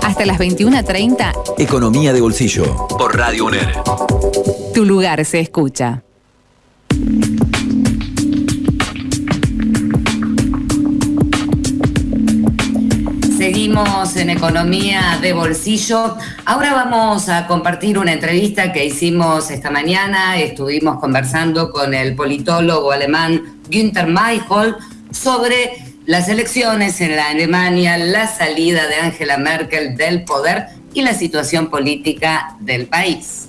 Hasta las 21.30. Economía de bolsillo. Por Radio UNER. Tu lugar se escucha. Seguimos en economía de bolsillo. Ahora vamos a compartir una entrevista que hicimos esta mañana. Estuvimos conversando con el politólogo alemán Günther Mayhol sobre las elecciones en la Alemania, la salida de Angela Merkel del poder y la situación política del país.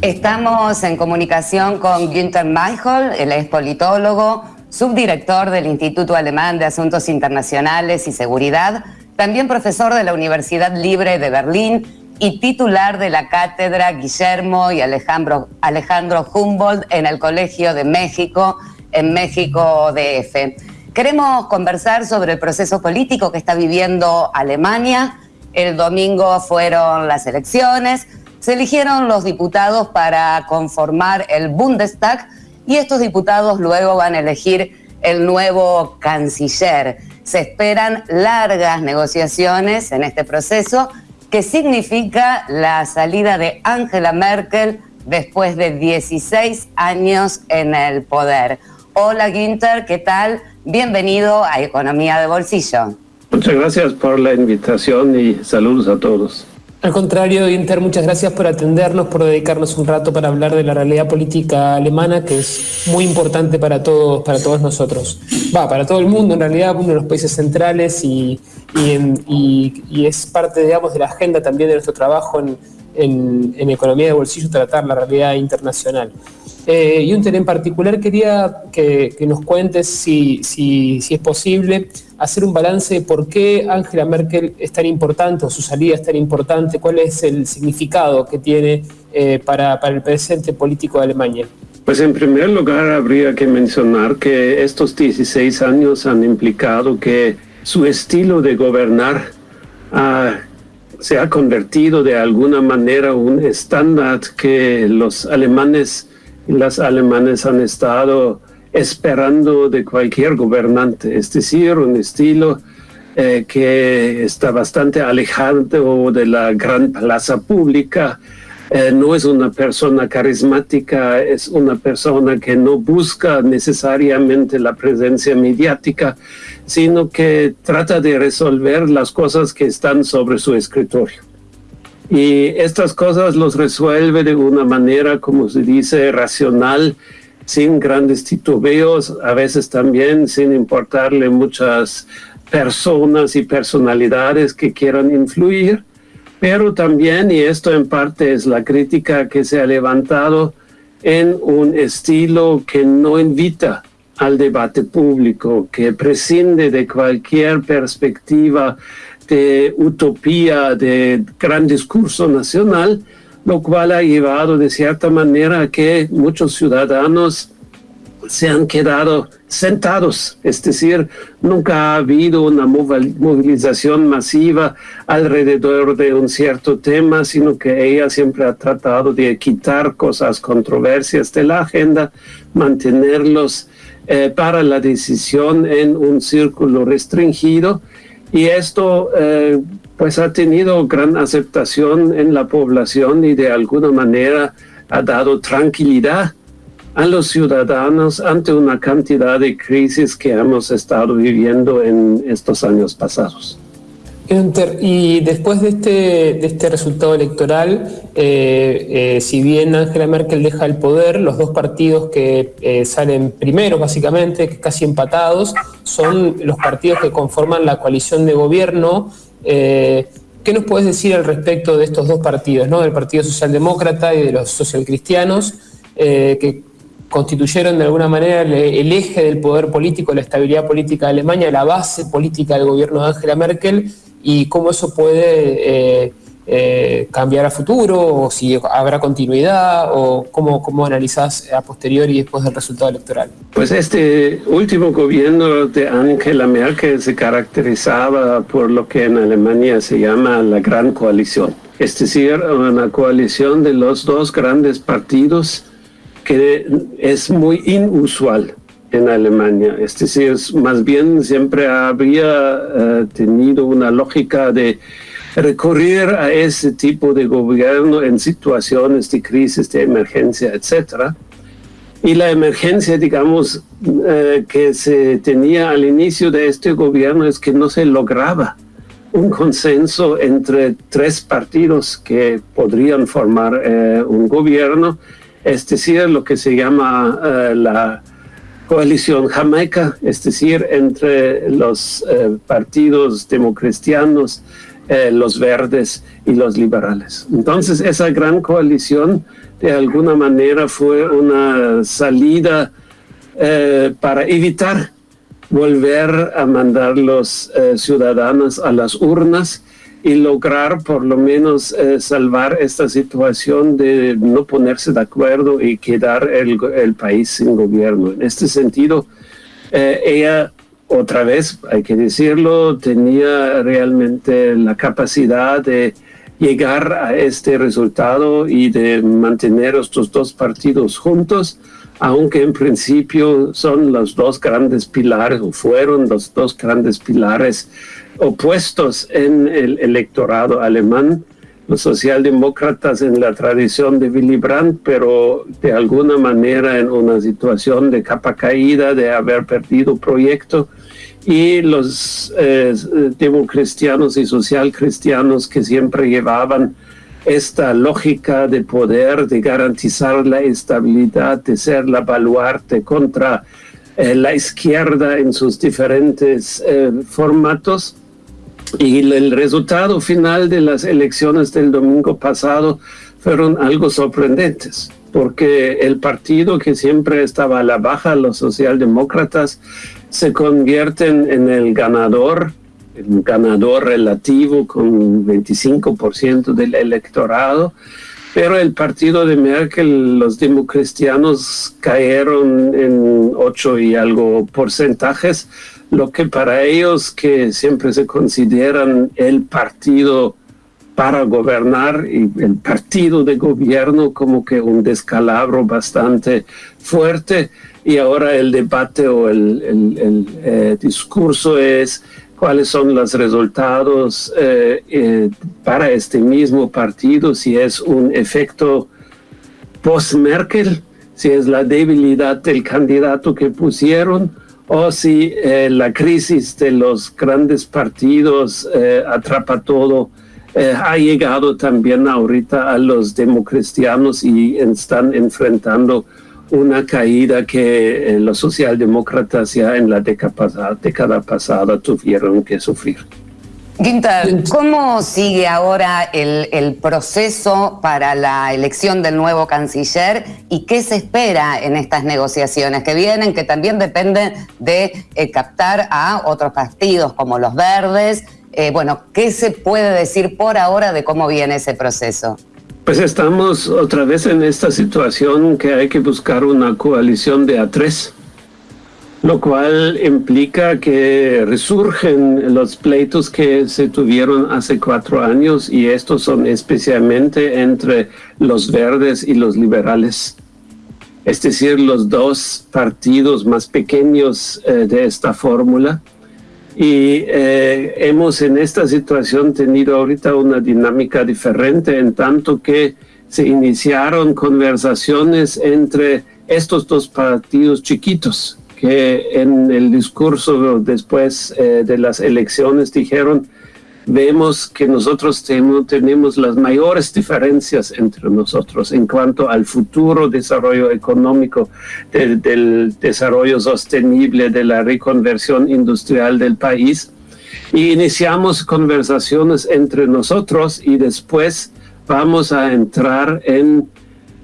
Estamos en comunicación con Günther Mayhol, él es politólogo, subdirector del Instituto Alemán de Asuntos Internacionales y Seguridad, también profesor de la Universidad Libre de Berlín y titular de la cátedra Guillermo y Alejandro, Alejandro Humboldt en el Colegio de México, en México DF. Queremos conversar sobre el proceso político que está viviendo Alemania. El domingo fueron las elecciones, se eligieron los diputados para conformar el Bundestag, y estos diputados luego van a elegir el nuevo canciller. Se esperan largas negociaciones en este proceso que significa la salida de Angela Merkel después de 16 años en el poder. Hola Ginter, ¿qué tal? Bienvenido a Economía de Bolsillo. Muchas gracias por la invitación y saludos a todos. Al contrario, Inter, muchas gracias por atendernos, por dedicarnos un rato para hablar de la realidad política alemana, que es muy importante para todos, para todos nosotros. Va, para todo el mundo, en realidad, uno de los países centrales y, y, es parte, digamos, de la agenda también de nuestro trabajo en, en, economía de bolsillo, tratar la realidad internacional. Eh, Junter, en particular quería que, que nos cuentes si, si, si es posible hacer un balance de por qué Angela Merkel es tan importante o su salida es tan importante, cuál es el significado que tiene eh, para, para el presente político de Alemania. Pues en primer lugar habría que mencionar que estos 16 años han implicado que su estilo de gobernar se ha convertido de alguna manera un estándar que los alemanes y las alemanes han estado esperando de cualquier gobernante, es decir, un estilo eh, que está bastante alejado de la gran plaza pública, eh, no es una persona carismática, es una persona que no busca necesariamente la presencia mediática, sino que trata de resolver las cosas que están sobre su escritorio. Y estas cosas los resuelve de una manera, como se dice, racional, sin grandes titubeos, a veces también sin importarle muchas personas y personalidades que quieran influir, pero también, y esto en parte es la crítica que se ha levantado, en un estilo que no invita al debate público, que prescinde de cualquier perspectiva de utopía, de gran discurso nacional, lo cual ha llevado de cierta manera a que muchos ciudadanos se han quedado sentados, es decir, nunca ha habido una movilización masiva alrededor de un cierto tema, sino que ella siempre ha tratado de quitar cosas controversias de la agenda, mantenerlos eh, para la decisión en un círculo restringido y esto eh, pues ha tenido gran aceptación en la población y de alguna manera ha dado tranquilidad a los ciudadanos ante una cantidad de crisis que hemos estado viviendo en estos años pasados. Y después de este, de este resultado electoral, eh, eh, si bien Angela Merkel deja el poder, los dos partidos que eh, salen primero, básicamente, casi empatados, son los partidos que conforman la coalición de gobierno. ¿Qué nos puedes decir al respecto de estos dos partidos, ¿no? del Partido Socialdemócrata y de los socialcristianos, que constituyeron de alguna manera el, eje del poder político, la estabilidad política de Alemania, la base política del gobierno de Angela Merkel y cómo eso puede eh, eh, cambiar a futuro o si habrá continuidad o cómo, cómo analizás a posteriori después del resultado electoral. Pues este último gobierno de Angela Merkel se caracterizaba por lo que en Alemania se llama la gran coalición, es decir, una coalición de los dos grandes partidos que es muy inusual en Alemania. Es decir, más bien siempre habría eh, tenido una lógica de recurrir a ese tipo de gobierno en situaciones de crisis, de emergencia, etcétera. Y la emergencia, digamos, eh, que se tenía al inicio de este gobierno es que no se lograba un consenso entre tres partidos que podrían formar eh, un gobierno, es decir, lo que se llama eh, la coalición jamaica, es decir, entre los partidos democristianos, los verdes y los liberales. Entonces, esa gran coalición de alguna manera fue una salida eh, para evitar volver a mandar los eh, ciudadanos a las urnas y lograr por lo menos eh, salvar esta situación de no ponerse de acuerdo y quedar el, el país sin gobierno. En este sentido, ella otra vez, hay que decirlo, tenía realmente la capacidad de llegar a este resultado y de mantener estos dos partidos juntos, aunque en principio son los dos grandes pilares o fueron los dos grandes pilares opuestos en el electorado alemán, los socialdemócratas en la tradición de Willy Brandt, pero de alguna manera en una situación de capa caída, de haber perdido proyecto, y los eh, democristianos y socialcristianos que siempre llevaban esta lógica de poder, de garantizar la estabilidad, de ser la baluarte contra eh, la izquierda en sus diferentes eh, formatos. Y el resultado final de las elecciones del domingo pasado fueron algo sorprendentes porque el partido que siempre estaba a la baja, los socialdemócratas, se convierten en el ganador, el ganador relativo con 25% del electorado, pero el partido de Merkel, los democristianos cayeron en 8 y algo porcentajes, lo que para ellos que siempre se consideran el partido para gobernar y el partido de gobierno como que un descalabro bastante fuerte. Y ahora el debate o el, eh, discurso es cuáles son los resultados eh, eh, para este mismo partido, si es un efecto post-Merkel, si es la debilidad del candidato que pusieron o si la crisis de los grandes partidos atrapa todo eh, ha llegado también ahorita a los democristianos y están enfrentando una caída que eh, los socialdemócratas ya en la década década pasada tuvieron que sufrir. Ginter, ¿cómo sigue ahora el, el, proceso para la elección del nuevo canciller y qué se espera en estas negociaciones que vienen, que también dependen de eh, captar a otros partidos como los verdes eh, bueno, ¿qué se puede decir por ahora de cómo viene ese proceso? Pues estamos otra vez en esta situación que hay que buscar una coalición de A3, lo cual implica que resurgen los pleitos que se tuvieron hace cuatro años y estos son especialmente entre los verdes y los liberales, es decir, los dos partidos más pequeños eh, de esta fórmula. Y eh, hemos en esta situación tenido ahorita una dinámica diferente en tanto que se iniciaron conversaciones entre estos dos partidos chiquitos que en el discurso después eh, de las elecciones dijeron vemos que nosotros tenemos las mayores diferencias entre nosotros en cuanto al futuro desarrollo económico, del, desarrollo sostenible, de la reconversión industrial del país. Y iniciamos conversaciones entre nosotros y después vamos a entrar en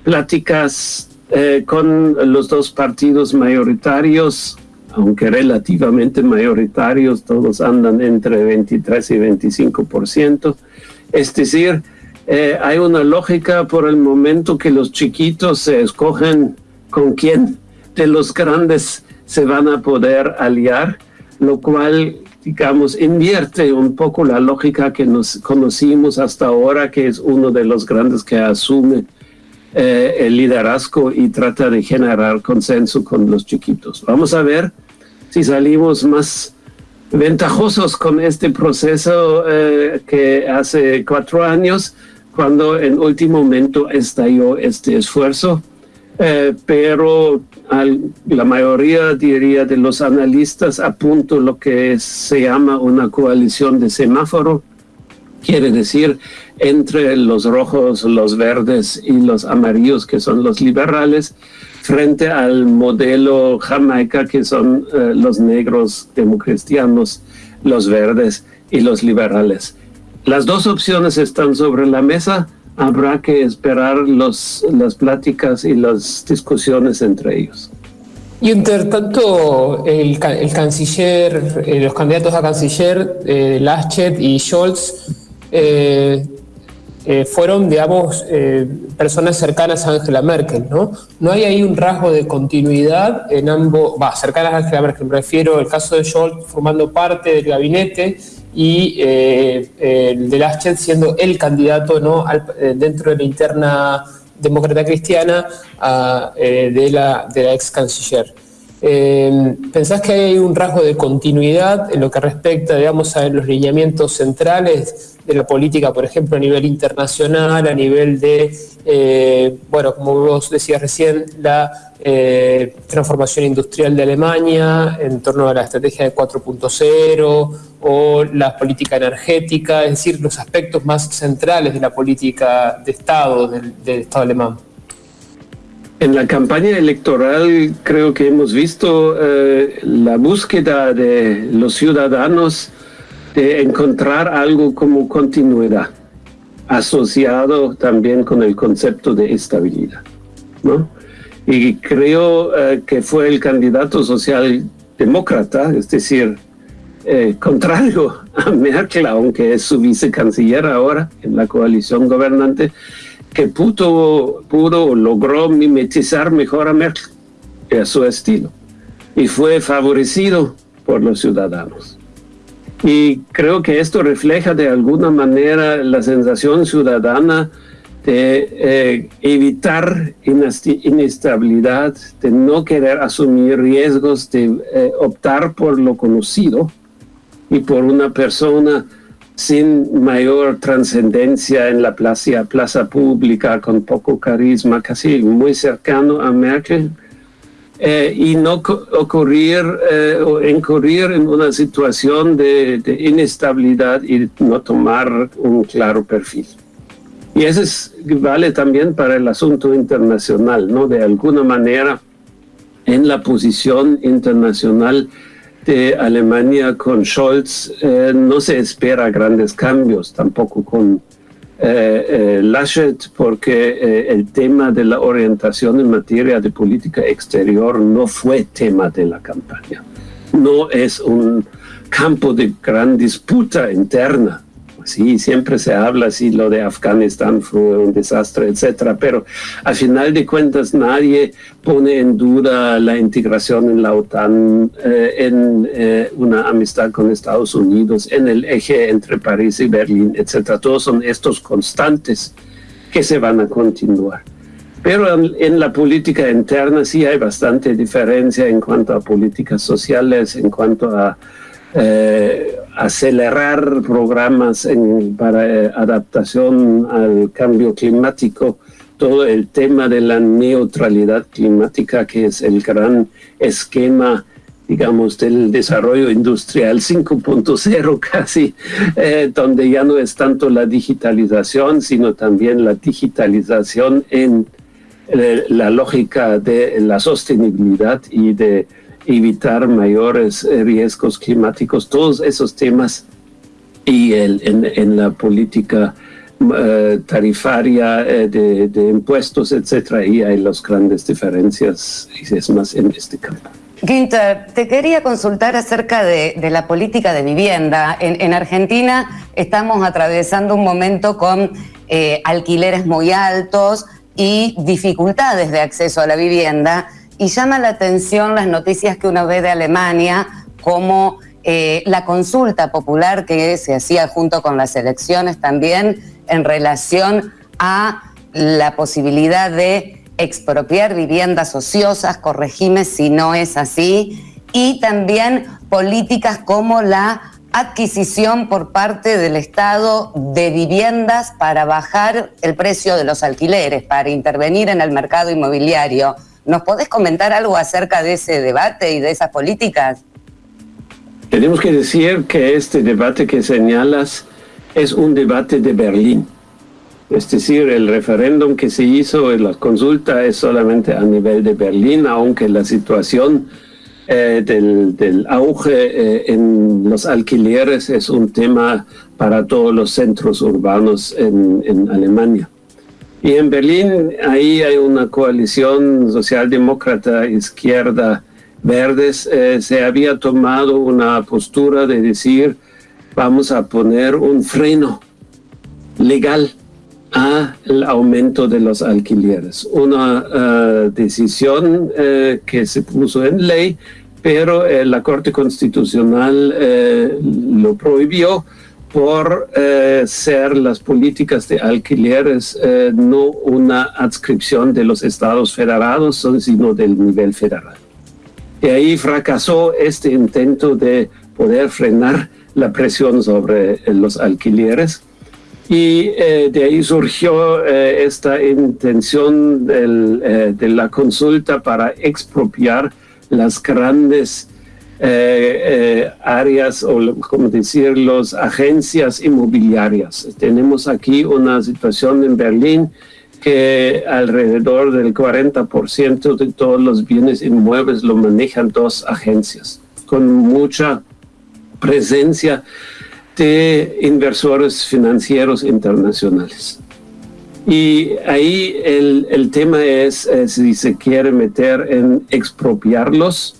pláticas eh, con los dos partidos mayoritarios aunque relativamente mayoritarios, todos andan entre 23 y 25%. Es decir, eh, hay una lógica por el momento que los chiquitos se escogen con quién de los grandes se van a poder aliar, lo cual, digamos, invierte un poco la lógica que nos conocimos hasta ahora, que es uno de los grandes que asume eh, el liderazgo y trata de generar consenso con los chiquitos. Vamos a ver si salimos más ventajosos con este proceso eh, que hace cuatro años, cuando en último momento estalló este esfuerzo. Eh, pero la mayoría, diría, de los analistas apuntan lo que se llama una coalición de semáforo, quiere decir entre los rojos, los verdes y los amarillos, que son los liberales, frente al modelo Jamaica, que son eh, los negros democristianos, los verdes y los liberales. Las dos opciones están sobre la mesa. Habrá que esperar los, las pláticas y las discusiones entre ellos. Y entre tanto, el, canciller, eh, los candidatos a canciller, eh, Laschet y Scholz, eh, fueron, digamos, eh, personas cercanas a Angela Merkel, ¿no? No hay ahí un rasgo de continuidad en ambos, cercanas a Angela Merkel, me refiero al caso de Scholz formando parte del gabinete y eh, el de Laschet siendo el candidato, ¿no? dentro de la interna demócrata cristiana de la ex canciller. ¿Pensás que hay un rasgo de continuidad en lo que respecta, digamos, a los lineamientos centrales de la política, por ejemplo, a nivel internacional, a nivel de, eh, bueno, como vos decías recién, la eh, transformación industrial de Alemania en torno a la estrategia de 4.0 o la política energética, es decir, los aspectos más centrales de la política de Estado, del, Estado alemán. En la campaña electoral creo que hemos visto eh, la búsqueda de los ciudadanos de encontrar algo como continuidad, asociado también con el concepto de estabilidad. ¿no? Y creo eh, que fue el candidato socialdemócrata, es decir, eh, contrario a Merkel, aunque es su vicecanciller ahora en la coalición gobernante, que pudo, pudo logró mimetizar mejor a Merkel a su estilo y fue favorecido por los ciudadanos. Y creo que esto refleja de alguna manera la sensación ciudadana de eh, evitar inestabilidad, de no querer asumir riesgos, de eh, optar por lo conocido y por una persona sin mayor trascendencia en la plaza, plaza pública, con poco carisma, casi muy cercano a Merkel, eh, y no ocurrir eh, o incurrir en una situación de, inestabilidad y no tomar un claro perfil. Y eso vale también para el asunto internacional, ¿no? De alguna manera, en la posición internacional de Alemania con Scholz, eh, no se espera grandes cambios, tampoco con eh, eh, Laschet porque eh, el tema de la orientación en materia de política exterior no fue tema de la campaña. No es un campo de gran disputa interna. Sí, siempre se habla así, lo de Afganistán fue un desastre, etcétera, pero al final de cuentas nadie pone en duda la integración en la OTAN, eh, en eh, una amistad con Estados Unidos, en el eje entre París y Berlín, etcétera. Todos son estos constantes que se van a continuar. Pero en, la política interna sí hay bastante diferencia en cuanto a políticas sociales, en cuanto a eh, acelerar programas para eh, adaptación al cambio climático, todo el tema de la neutralidad climática, que es el gran esquema digamos, del desarrollo industrial 5.0 casi, eh, donde ya no es tanto la digitalización, sino también la digitalización en eh, la lógica de la sostenibilidad y de evitar mayores eh, riesgos climáticos, todos esos temas y el, en, la política eh, tarifaria eh, de, impuestos, etcétera, y hay las grandes diferencias, y es más en este campo. Ginter, te quería consultar acerca de, la política de vivienda. En, Argentina estamos atravesando un momento con alquileres muy altos y dificultades de acceso a la vivienda y llama la atención las noticias que uno ve de Alemania, como eh, la consulta popular que se hacía junto con las elecciones también en relación a la posibilidad de expropiar viviendas ociosas, corregime si no es así, y también políticas como la adquisición por parte del Estado de viviendas para bajar el precio de los alquileres, para intervenir en el mercado inmobiliario. ¿Nos podés comentar algo acerca de ese debate y de esas políticas? Tenemos que decir que este debate que señalas es un debate de Berlín. Es decir, el referéndum que se hizo en la consulta es solamente a nivel de Berlín, aunque la situación eh, del, auge eh, en los alquileres es un tema para todos los centros urbanos en, Alemania. Y en Berlín ahí hay una coalición socialdemócrata, izquierda, verdes. Eh, se había tomado una postura de decir vamos a poner un freno legal al aumento de los alquileres. Una eh, decisión eh, que se puso en ley, pero la Corte Constitucional lo prohibió por ser las políticas de alquileres no una adscripción de los estados federados, sino del nivel federal. Y ahí fracasó este intento de poder frenar la presión sobre los alquileres y eh, de ahí surgió eh, esta intención eh, de la consulta para expropiar las grandes áreas o, como decir, las agencias inmobiliarias. Tenemos aquí una situación en Berlín que alrededor del 40% de todos los bienes inmuebles lo manejan dos agencias, con mucha presencia de inversores financieros internacionales. Y ahí el, tema es eh, si se quiere meter en expropiarlos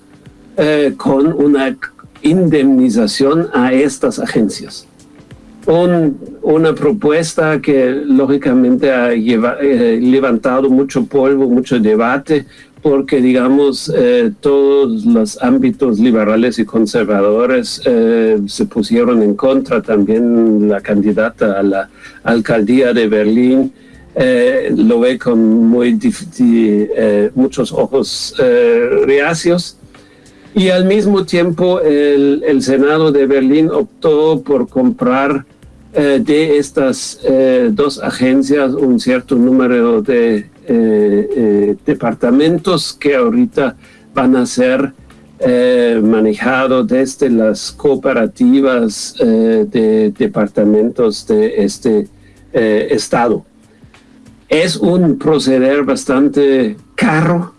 eh, con una indemnización a estas agencias. una propuesta que lógicamente ha eh, levantado mucho polvo, mucho debate, porque, digamos, eh, todos los ámbitos liberales y conservadores se pusieron en contra. También la candidata a la alcaldía de Berlín lo ve con muy muchos ojos reacios. Y al mismo tiempo el, el, Senado de Berlín optó por comprar de estas dos agencias un cierto número de eh, eh, departamentos que ahorita van a ser eh, manejados desde las cooperativas de departamentos de este estado. Es un proceder bastante caro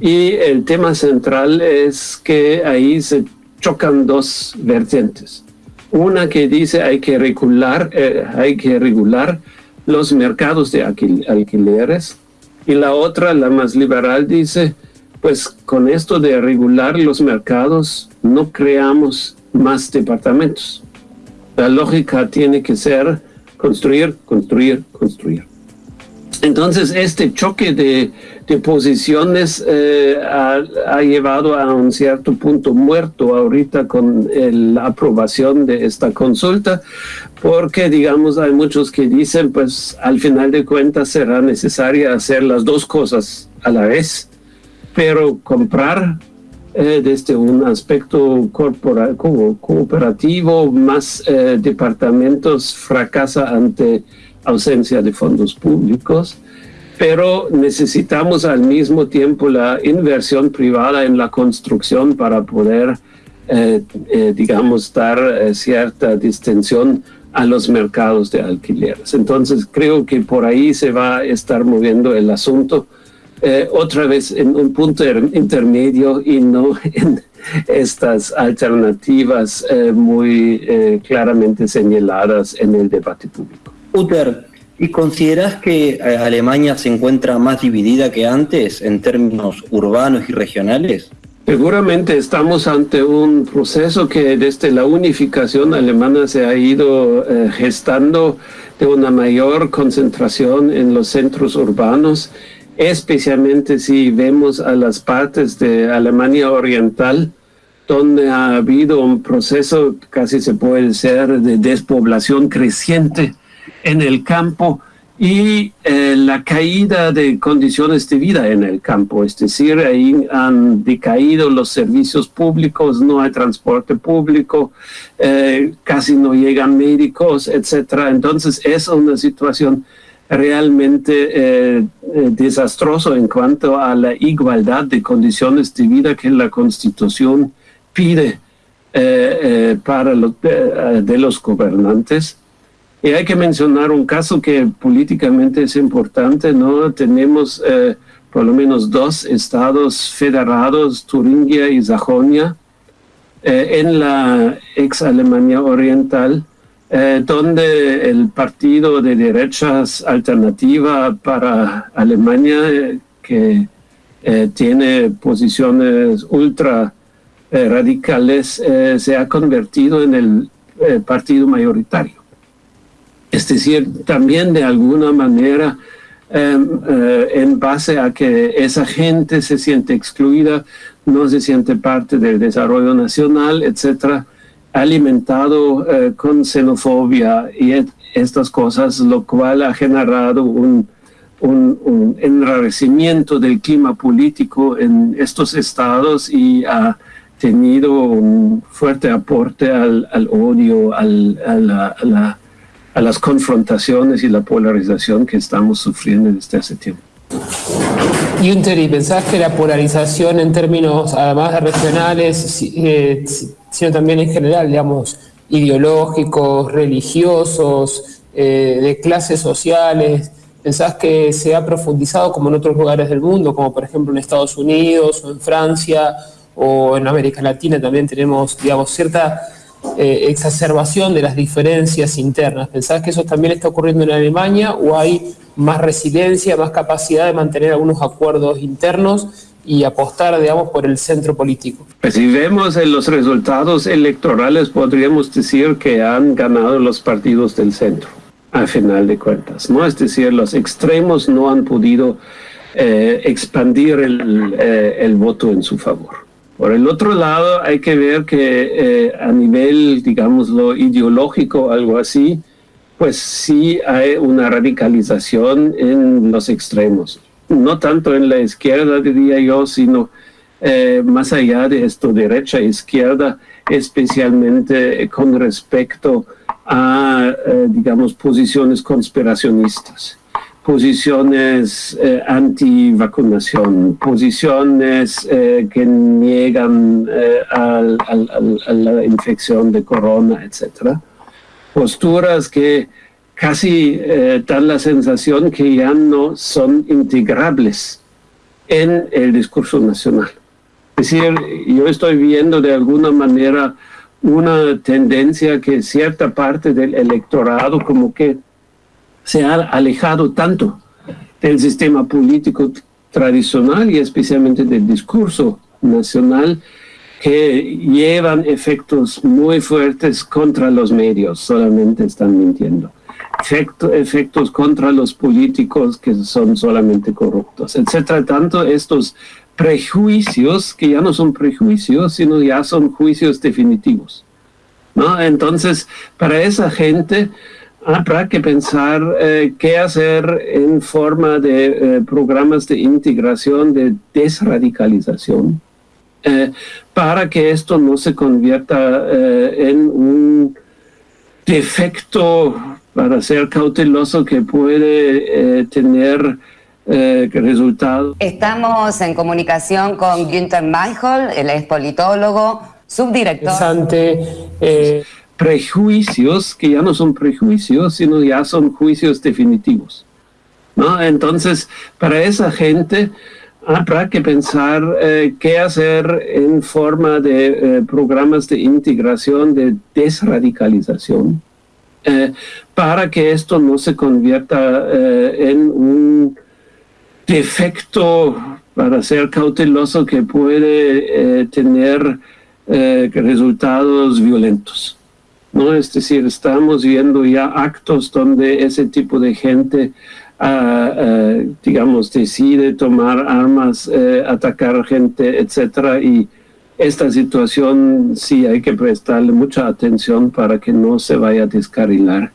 y el tema central es que ahí se chocan dos vertientes. Una que dice hay que regular, hay que regular los mercados de alquileres y la otra, la más liberal, dice, pues con esto de regular los mercados no creamos más departamentos. La lógica tiene que ser construir, construir, construir. Entonces, este choque de, posiciones eh, ha, llevado a un cierto punto muerto ahorita con la aprobación de esta consulta, porque, digamos, hay muchos que dicen, pues al final de cuentas será necesaria hacer las dos cosas a la vez, pero comprar eh, desde un aspecto corporal, cooperativo, más eh, departamentos fracasa ante ausencia de fondos públicos, pero necesitamos al mismo tiempo la inversión privada en la construcción para poder, eh, eh, digamos, dar eh, cierta distensión a los mercados de alquileres. Entonces creo que por ahí se va a estar moviendo el asunto otra vez en un punto intermedio y no en estas alternativas muy claramente señaladas en el debate público. Uter, ¿y consideras que eh, Alemania se encuentra más dividida que antes en términos urbanos y regionales? Seguramente estamos ante un proceso que desde la unificación alemana se ha ido eh, gestando de una mayor concentración en los centros urbanos, especialmente si vemos a las partes de Alemania Oriental, donde ha habido un proceso, casi se puede decir, de despoblación creciente en el campo y eh, la caída de condiciones de vida en el campo, es decir, ahí han decaído los servicios públicos, no hay transporte público, eh, casi no llegan médicos, etcétera. Entonces es una situación realmente eh, desastrosa en cuanto a la igualdad de condiciones de vida que la Constitución pide para de los gobernantes. Y hay que mencionar un caso que políticamente es importante, ¿no? Tenemos eh, por lo menos dos estados federados, Turingia y Sajonia, eh, en la ex Alemania Oriental, eh, donde el partido de derechas alternativa para Alemania, que tiene posiciones ultra radicales, se ha convertido en el partido mayoritario. Es decir, también de alguna manera, em, eh, en base a que esa gente se siente excluida, no se siente parte del desarrollo nacional, etcétera, alimentado eh, con xenofobia y estas cosas, lo cual ha generado un, enrarecimiento del clima político en estos estados y ha tenido un fuerte aporte al, odio, al, a la las confrontaciones y la polarización que estamos sufriendo desde hace tiempo. Y ¿y pensás que la polarización en términos, además de regionales, eh, sino también en general, digamos, ideológicos, religiosos, eh, de clases sociales, pensás que se ha profundizado como en otros lugares del mundo, como por ejemplo en Estados Unidos o en Francia o en América Latina también tenemos, digamos, cierta eh, exacerbación de las diferencias internas. ¿Pensás que eso también está ocurriendo en Alemania o hay más resiliencia, más capacidad de mantener algunos acuerdos internos y apostar, digamos, por el centro político? Pues si vemos en los resultados electorales, podríamos decir que han ganado los partidos del centro, a final de cuentas, ¿no? Es decir, los extremos no han podido eh, expandir eh, el voto en su favor. Por el otro lado, hay que ver que eh, a nivel, digamos, lo ideológico, algo así, pues sí hay una radicalización en los extremos. No tanto en la izquierda, diría yo, sino eh, más allá de esto, derecha e izquierda, especialmente con respecto a, eh, digamos, posiciones conspiracionistas posiciones eh, anti-vacunación, posiciones eh, que niegan eh, a la infección de corona, etc. Posturas que casi dan la sensación que ya no son integrables en el discurso nacional. Es decir, yo estoy viendo de alguna manera una tendencia que cierta parte del electorado como que se ha alejado tanto del sistema político tradicional y especialmente del discurso nacional que llevan efectos muy fuertes contra los medios, solamente están mintiendo. efectos contra los políticos que son solamente corruptos, etcétera. Tanto estos prejuicios, que ya no son prejuicios, sino ya son juicios definitivos. ¿no? Entonces, para esa gente, Habrá que pensar eh, qué hacer en forma de eh, programas de integración, de desradicalización, eh, para que esto no se convierta en un defecto, para ser cauteloso, que puede tener resultados. Estamos en comunicación con Günther Mayhol, él es politólogo, subdirector prejuicios que ya no son prejuicios, sino ya son juicios definitivos. ¿no? Entonces, para esa gente habrá que pensar eh, qué hacer en forma de eh, programas de integración, de desradicalización, eh, para que esto no se convierta en un defecto, para ser cauteloso, que puede tener resultados violentos. ¿No? Es decir, estamos viendo ya actos donde ese tipo de gente, ah, ah, digamos, decide tomar armas, eh, atacar gente, etcétera, y esta situación sí hay que prestarle mucha atención para que no se vaya a descarrilar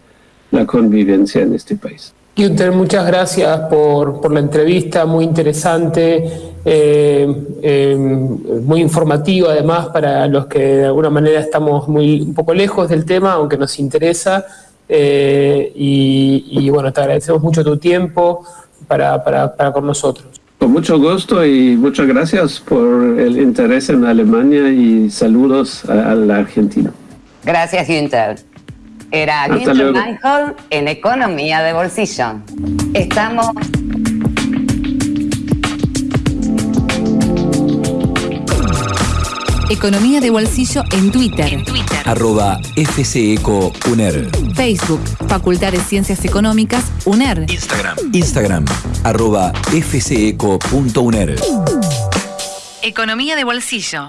la convivencia en este país. Günther, muchas gracias por, por la entrevista, muy interesante, eh, eh, muy informativa además para los que de alguna manera estamos muy un poco lejos del tema, aunque nos interesa. Eh, y, y, bueno, te agradecemos mucho tu tiempo para, para, para con nosotros. Con mucho gusto y muchas gracias por el interés en Alemania y saludos a, a la Argentina. Gracias, Günther. Era. Meinhold en Economía de Bolsillo. Estamos Economía de bolsillo en Twitter. Arroba FCECO UNER. Facebook, Facultad de Ciencias Económicas, UNER. Instagram. Instagram. Arroba FCECO.UNER. Economía de bolsillo.